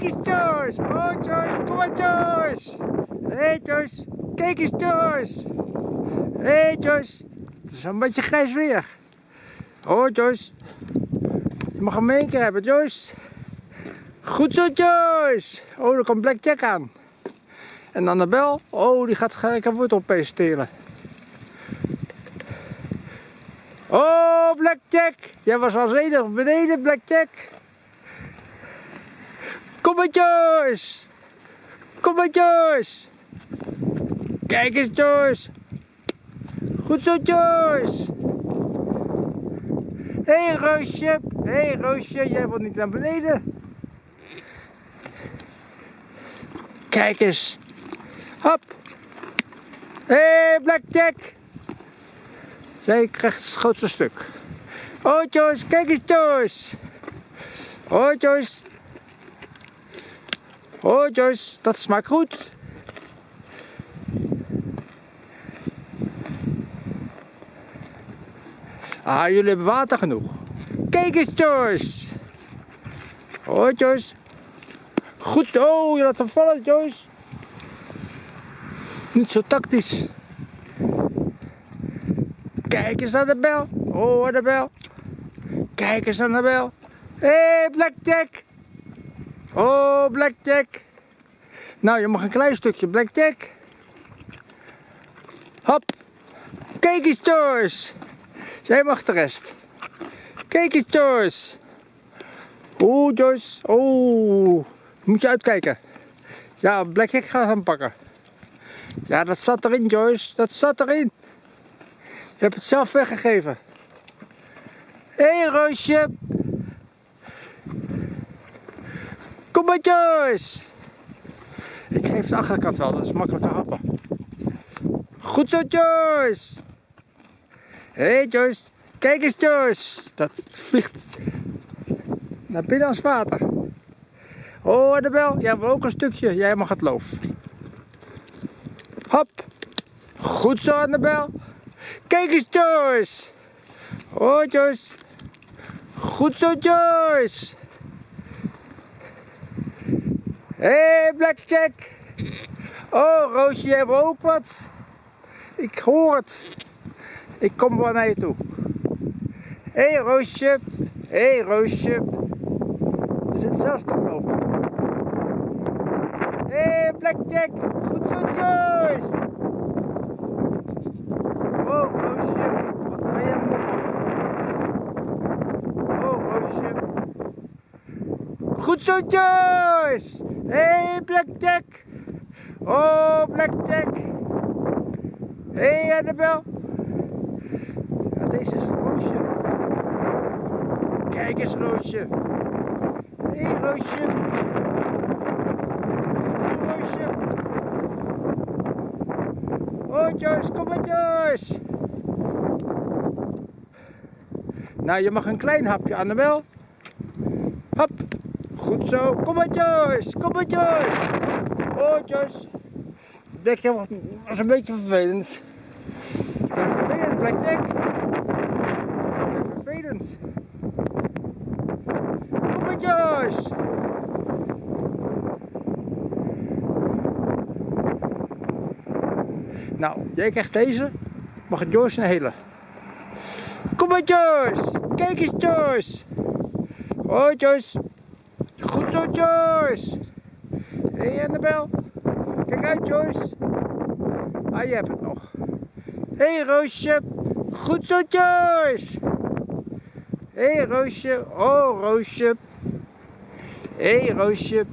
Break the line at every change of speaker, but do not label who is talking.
Kijk eens Joyce. Oh Joyce, kom maar Joyce. Hé hey, kijk eens Joyce. Hé hey, het is een beetje grijs weer. Oh Joyce, je mag hem één keer hebben Joyce. Goed zo Joyce. Oh, er komt Blackjack aan. En Annabel, oh die gaat gelijk een wortel stelen. Oh, Blackjack! Jij was als enige beneden, Blackjack. Kom maar, Joyce! Kom maar, Joyce! Kijk eens, Joyce! Goed zo, Joyce! Hé, hey, Roosje! Hé, hey, Roosje, jij wilt niet naar beneden. Kijk eens. Hop! Hé, hey, Blackjack! Zij krijgt het grootste stuk. Oh Joyce, kijk eens Joyce. Oh Joyce. Oh Joyce, dat smaakt goed. Ah, jullie hebben water genoeg. Kijk eens Joyce. Oh Joyce. Goed, oh je laat hem vallen Joyce. Niet zo tactisch. Kijk eens aan de bel. Oh, de bel. Kijk eens aan de bel. Hé, hey, Blackjack. Oh, Blackjack. Nou, je mag een klein stukje Blackjack. Hop. Kijk Joyce. Jij mag de rest. Kijk eens, Joyce. Oeh, Joyce. Oeh. Moet je uitkijken. Ja, Blackjack gaat hem pakken. Ja, dat zat erin, Joyce. Dat zat erin. Je hebt het zelf weggegeven. Hé hey, Roosje. Kom maar Joyce. Ik geef de achterkant wel, dat is makkelijker happen. Goed zo Joyce. Hé hey, Joyce. Kijk eens Joyce. Dat vliegt naar binnen als water. Oh Annabel, jij hebt ook een stukje. Jij mag het loof. Hop. Goed zo Annabel. Kijk eens Joyce. Oh Joyce. Goed zo Joyce. Hé hey, Blackjack. Oh Roosje, jij hebt ook wat. Ik hoor het. Ik kom wel naar je toe. Hé hey, Roosje. Hé hey, Roosje. Er zit zelfs toch over. Hé hey, Blackjack. Goed zo Joyce. Oh, Roosje, wat ben je? Oh, Roosje. Goed zo, Joyce! Hey, Blackjack! Oh, Blackjack! Hey, Annabel! Ja, deze is Roosje. Kijk eens, Roosje. Hé, hey, Roosje. Roosje. Oh, Joyce, kom maar, Joyce. Nou, je mag een klein hapje, Annabel. Hop. Goed zo. Kom maar, Joyce. Kom maar, Joyce. Oh. Blackjack was een beetje vervelend. Ja, vervelend, Blackjack. Vervelend. Kom maar, Joyce. Nou, jij krijgt deze. Mag het Joyce een hele. Kom maar Joyce. Kijk eens Joyce. Oh. Goed zo Joyce. Hé Annabel. Kijk uit Joyce. Ah, je hebt het nog. Hé hey, Roosje. Goed zo Joyce. Hé hey, Roosje. Oh Roosje. Hé hey, Roosje.